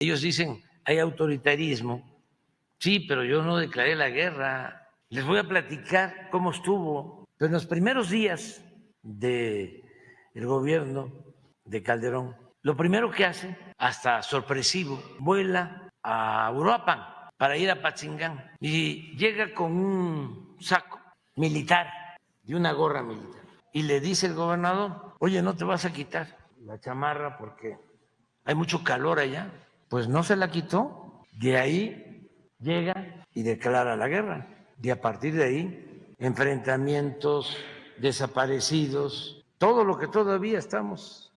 Ellos dicen, hay autoritarismo. Sí, pero yo no declaré la guerra. Les voy a platicar cómo estuvo. Pero en los primeros días del gobierno de Calderón, lo primero que hace, hasta sorpresivo, vuela a Uruapan para ir a Pachingán y llega con un saco militar y una gorra militar. Y le dice el gobernador, oye, no te vas a quitar la chamarra porque hay mucho calor allá. Pues no se la quitó. De ahí llega y declara la guerra. Y a partir de ahí, enfrentamientos, desaparecidos, todo lo que todavía estamos